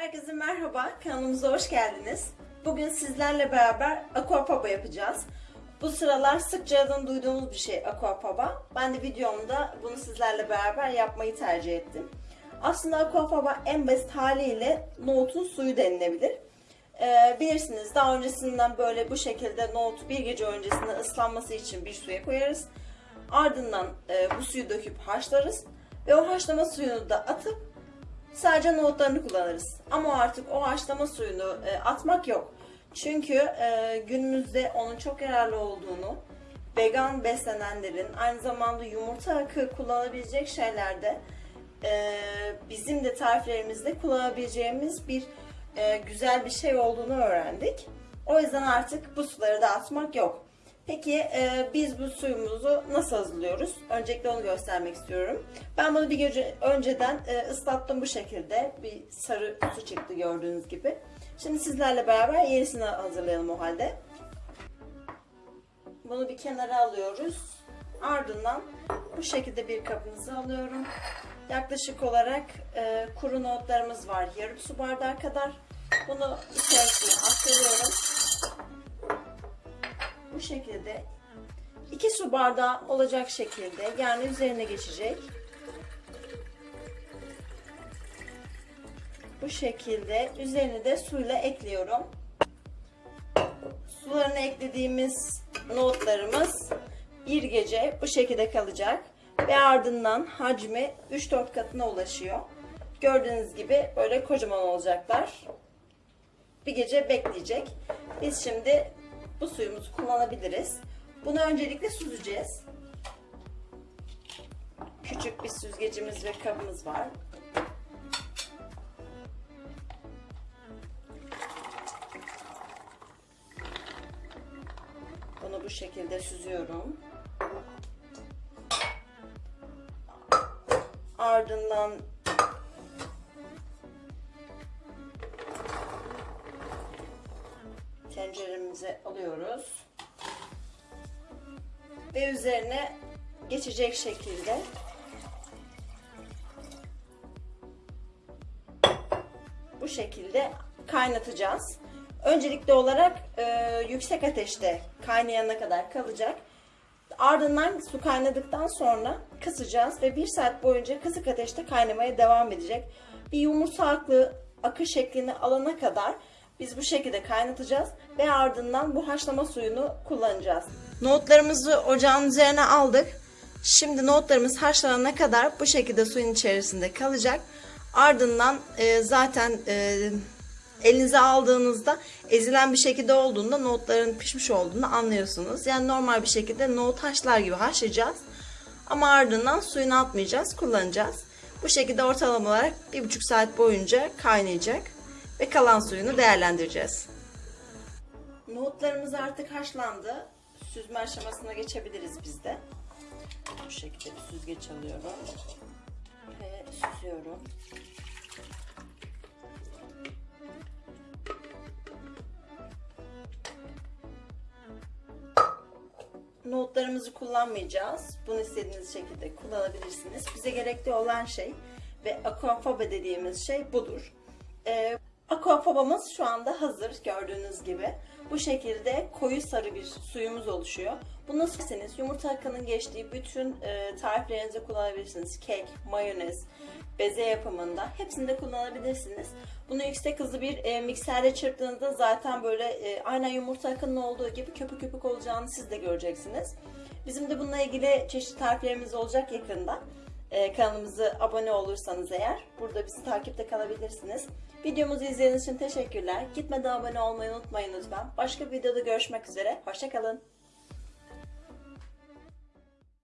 Herkese merhaba, kanalımıza hoş geldiniz. Bugün sizlerle beraber aquapaba yapacağız. Bu sıralar sıkça adını duyduğumuz bir şey aquapaba. Ben de videomda bunu sizlerle beraber yapmayı tercih ettim. Aslında aquapaba en basit haliyle nohutun suyu denilebilir. Ee, bilirsiniz daha öncesinden böyle bu şekilde nohutu bir gece öncesinde ıslanması için bir suya koyarız. Ardından e, bu suyu döküp haşlarız ve o haşlama suyunu da atıp sadece nohutlarını kullanırız. Ama artık o haşlama suyunu e, atmak yok. Çünkü e, günümüzde onun çok yararlı olduğunu, vegan beslenenlerin aynı zamanda yumurta akı kullanabilecek şeylerde e, bizim de tariflerimizde kullanabileceğimiz bir e, güzel bir şey olduğunu öğrendik. O yüzden artık bu suları da atmak yok. Peki e, biz bu suyumuzu nasıl hazırlıyoruz? Öncelikle onu göstermek istiyorum. Ben bunu bir gece önceden e, ıslattım bu şekilde. Bir sarı su çıktı gördüğünüz gibi. Şimdi sizlerle beraber yenisini hazırlayalım o halde. Bunu bir kenara alıyoruz. Ardından bu şekilde bir kabınızı alıyorum. Yaklaşık olarak e, kuru nohutlarımız var. Yarım su bardağı kadar. Bunu içerisine aktarıyorum. Bu şekilde 2 su bardağı olacak şekilde yani üzerine geçecek. Bu şekilde üzerine de suyla ekliyorum. Sularını eklediğimiz nohutlarımız bir gece bu şekilde kalacak ve ardından hacmi 3-4 katına ulaşıyor. Gördüğünüz gibi böyle kocaman olacaklar. Bir gece bekleyecek. Biz şimdi bu suyumuzu kullanabiliriz. Bunu öncelikle süzeceğiz. Küçük bir süzgecimiz ve kabımız var. Bunu bu şekilde süzüyorum. Ardından tenceremize alıyoruz. Ve üzerine geçecek şekilde bu şekilde kaynatacağız. Öncelikli olarak e, yüksek ateşte kaynayana kadar kalacak. Ardından su kaynadıktan sonra kısacağız ve bir saat boyunca kısık ateşte kaynamaya devam edecek. Bir yumurta aklı akı şeklini alana kadar biz bu şekilde kaynatacağız ve ardından bu haşlama suyunu kullanacağız. Nohutlarımızı ocağın üzerine aldık. Şimdi nohutlarımız haşlanana kadar bu şekilde suyun içerisinde kalacak. Ardından e, zaten e, elinize aldığınızda ezilen bir şekilde olduğunda nohutların pişmiş olduğunu anlıyorsunuz. Yani normal bir şekilde nohut haşlar gibi haşlayacağız. Ama ardından suyunu atmayacağız, kullanacağız. Bu şekilde ortalama olarak bir buçuk saat boyunca kaynayacak ve kalan suyunu değerlendireceğiz. Nohutlarımız artık haşlandı. Süzme aşamasına geçebiliriz biz de. Bu şekilde bir süzgeç alıyorum ve süzüyorum. Nohutlarımızı kullanmayacağız. Bunu istediğiniz şekilde kullanabilirsiniz. Bize gerekli olan şey ve aquafaba dediğimiz şey budur. Ee, aquafabamız şu anda hazır gördüğünüz gibi. Bu şekilde koyu sarı bir suyumuz oluşuyor. Bunu nasıl isterseniz yumurta akının geçtiği bütün e, kullanabilirsiniz. Kek, mayonez, beze yapımında hepsinde kullanabilirsiniz. Bunu yüksek hızlı bir e, mikserde çırptığınızda zaten böyle e, aynen yumurta akının olduğu gibi köpük köpük olacağını siz de göreceksiniz. Bizim de bununla ilgili çeşitli tariflerimiz olacak yakında. E, kanalımıza abone olursanız eğer burada bizi takipte kalabilirsiniz. Videomuzu izlediğiniz için teşekkürler. Gitmeden abone olmayı unutmayın lütfen. Başka bir videoda görüşmek üzere. Hoşçakalın.